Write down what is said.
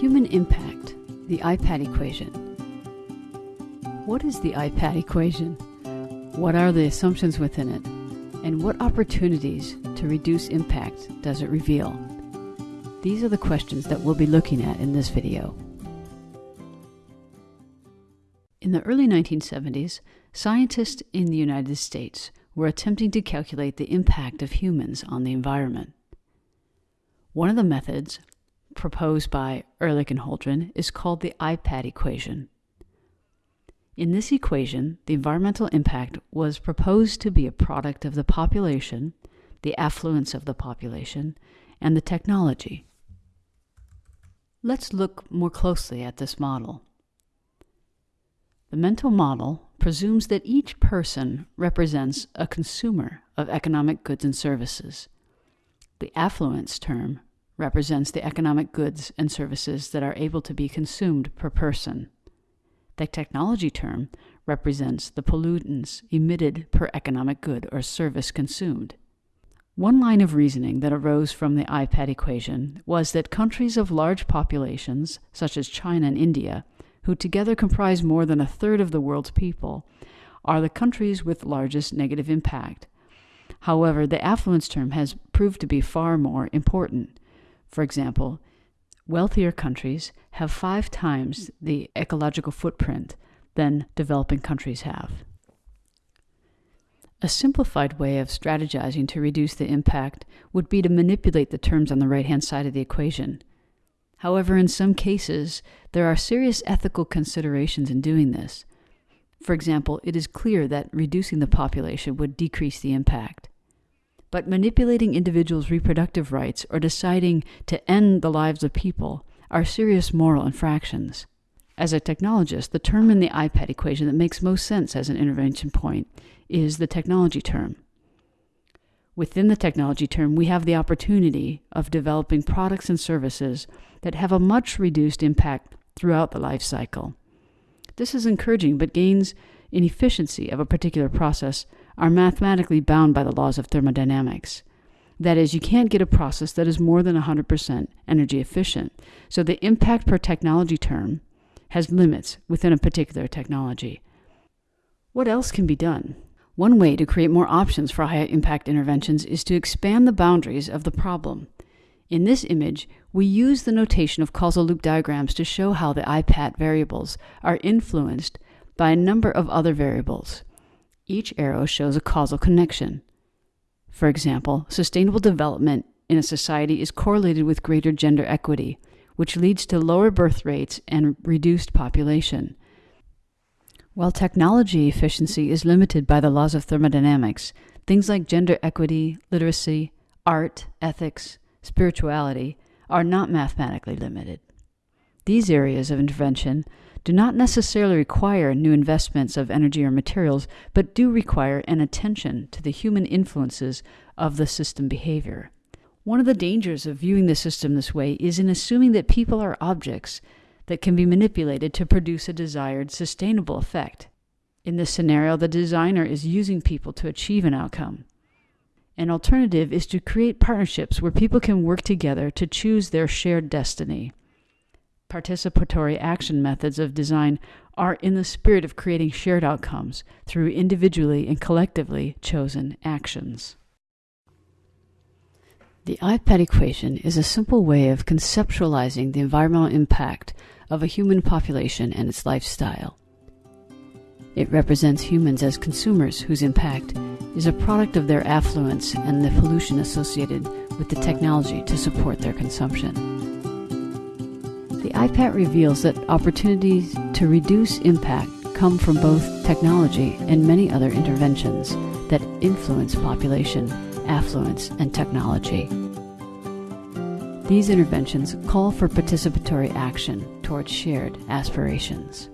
Human impact, the IPAT equation. What is the IPAT equation? What are the assumptions within it? And what opportunities to reduce impact does it reveal? These are the questions that we'll be looking at in this video. In the early 1970s, scientists in the United States were attempting to calculate the impact of humans on the environment. One of the methods proposed by Ehrlich and Holdren is called the IPAT equation. In this equation, the environmental impact was proposed to be a product of the population, the affluence of the population, and the technology. Let's look more closely at this model. The mental model presumes that each person represents a consumer of economic goods and services. The affluence term represents the economic goods and services that are able to be consumed per person. The technology term represents the pollutants emitted per economic good or service consumed. One line of reasoning that arose from the IPAT equation was that countries of large populations, such as China and India, who together comprise more than a third of the world's people, are the countries with largest negative impact. However, the affluence term has proved to be far more important. For example, wealthier countries have five times the ecological footprint than developing countries have. A simplified way of strategizing to reduce the impact would be to manipulate the terms on the right hand side of the equation. However, in some cases, there are serious ethical considerations in doing this. For example, it is clear that reducing the population would decrease the impact. But manipulating individuals' reproductive rights or deciding to end the lives of people are serious moral infractions. As a technologist, the term in the IPAT equation that makes most sense as an intervention point is the technology term. Within the technology term, we have the opportunity of developing products and services that have a much reduced impact throughout the life cycle. This is encouraging, but gains in efficiency of a particular process are mathematically bound by the laws of thermodynamics. That is, you can't get a process that is more than 100% energy efficient. So the impact per technology term has limits within a particular technology. What else can be done? One way to create more options for high impact interventions is to expand the boundaries of the problem. In this image, we use the notation of causal loop diagrams to show how the IPAT variables are influenced by a number of other variables. Each arrow shows a causal connection. For example, sustainable development in a society is correlated with greater gender equity, which leads to lower birth rates and reduced population. While technology efficiency is limited by the laws of thermodynamics, things like gender equity, literacy, art, ethics, spirituality are not mathematically limited. These areas of intervention do not necessarily require new investments of energy or materials, but do require an attention to the human influences of the system behavior. One of the dangers of viewing the system this way is in assuming that people are objects that can be manipulated to produce a desired sustainable effect. In this scenario, the designer is using people to achieve an outcome. An alternative is to create partnerships where people can work together to choose their shared destiny participatory action methods of design are in the spirit of creating shared outcomes through individually and collectively chosen actions. The IPAT equation is a simple way of conceptualizing the environmental impact of a human population and its lifestyle. It represents humans as consumers whose impact is a product of their affluence and the pollution associated with the technology to support their consumption. The IPAT reveals that opportunities to reduce impact come from both technology and many other interventions that influence population, affluence, and technology. These interventions call for participatory action towards shared aspirations.